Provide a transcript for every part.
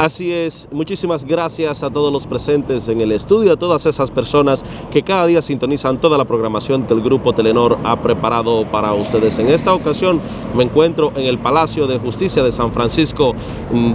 Así es, muchísimas gracias a todos los presentes en el estudio, a todas esas personas que cada día sintonizan toda la programación que el Grupo Telenor ha preparado para ustedes. En esta ocasión me encuentro en el Palacio de Justicia de San Francisco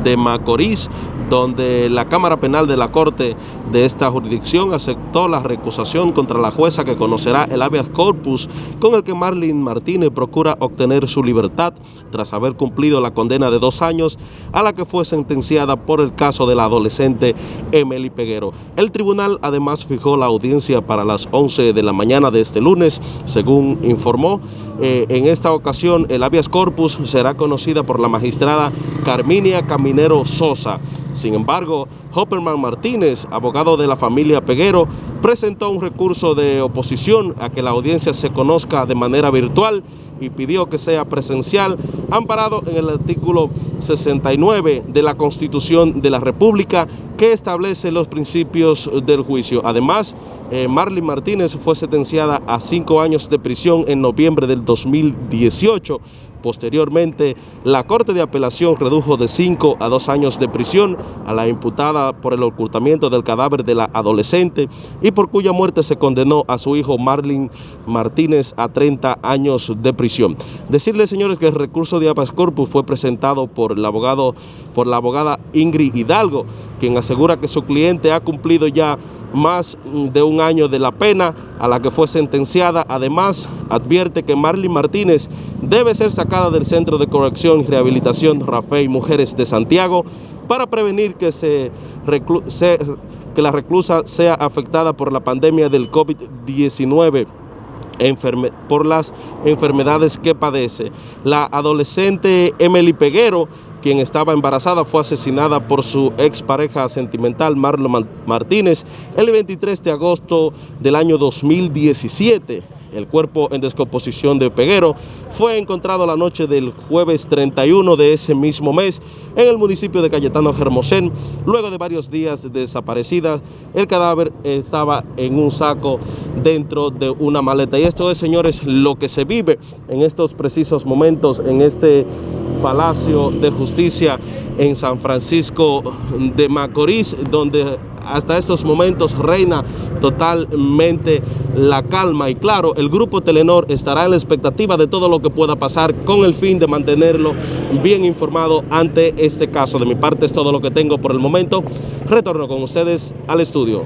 de Macorís, donde la Cámara Penal de la Corte de esta jurisdicción aceptó la recusación contra la jueza que conocerá el habeas corpus con el que Marlene Martínez procura obtener su libertad tras haber cumplido la condena de dos años a la que fue sentenciada por el caso de la adolescente Emily Peguero. El tribunal además fijó la audiencia para las 11 de la mañana de este lunes, según informó. Eh, en esta ocasión el habeas corpus será conocida por la magistrada Carminia Caminero Sosa. Sin embargo, Hopperman Martínez, abogado de la familia Peguero, presentó un recurso de oposición a que la audiencia se conozca de manera virtual y pidió que sea presencial, amparado en el artículo 69 de la Constitución de la República que establece los principios del juicio. Además, eh, Marlene Martínez fue sentenciada a cinco años de prisión en noviembre del 2018 Posteriormente, la Corte de Apelación redujo de 5 a 2 años de prisión a la imputada por el ocultamiento del cadáver de la adolescente y por cuya muerte se condenó a su hijo Marlin Martínez a 30 años de prisión. Decirles, señores, que el recurso de habeas corpus fue presentado por el abogado, por la abogada Ingrid Hidalgo, quien asegura que su cliente ha cumplido ya más de un año de la pena a la que fue sentenciada. Además, advierte que Marlene Martínez debe ser sacada del Centro de Corrección y Rehabilitación Rafael Mujeres de Santiago para prevenir que, se, que la reclusa sea afectada por la pandemia del COVID-19 por las enfermedades que padece. La adolescente Emily Peguero quien estaba embarazada, fue asesinada por su expareja sentimental Marlon Martínez el 23 de agosto del año 2017. El cuerpo en descomposición de Peguero fue encontrado la noche del jueves 31 de ese mismo mes en el municipio de Cayetano Germosén. Luego de varios días de desaparecida, el cadáver estaba en un saco dentro de una maleta. Y esto es, señores, lo que se vive en estos precisos momentos en este Palacio de Justicia en San Francisco de Macorís, donde hasta estos momentos reina totalmente la calma y claro, el Grupo Telenor estará en la expectativa de todo lo que pueda pasar con el fin de mantenerlo bien informado ante este caso. De mi parte es todo lo que tengo por el momento. Retorno con ustedes al estudio.